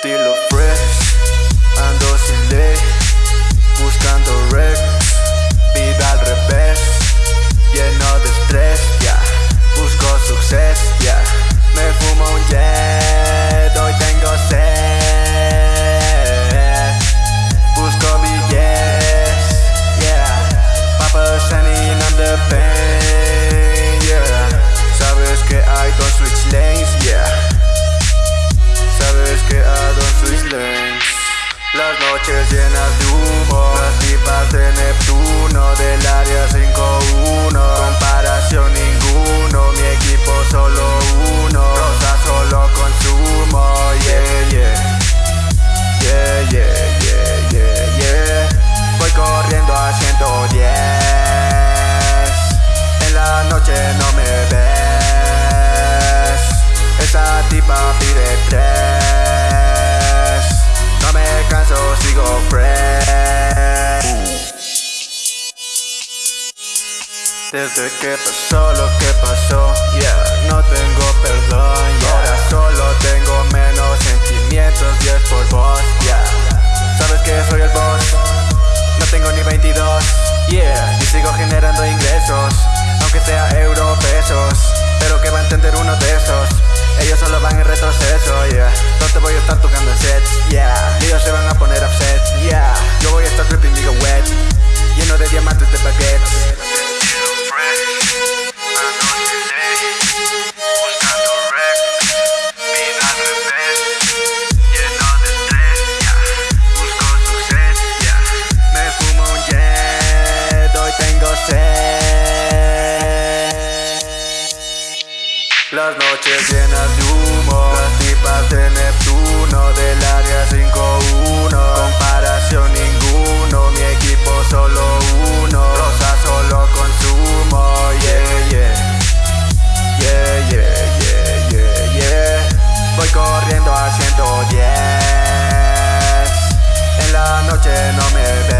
Estilo fresh, Las noches llenas Canso, sigo fresh Desde que pasó lo que pasó, yeah, no tengo perdón. Ahora solo tengo menos sentimientos y es por vos, yeah. Sabes que soy el boss, no tengo ni 22, yeah. Y sigo generando ingresos, aunque sea euro pesos. Pero que va a entender uno de esos, ellos solo van en retroceso, yeah. Hoy tengo sed. Las noches llenas de humo Las tipas de Neptuno Del área 5-1 Voy corriendo a 110 En la noche no me ves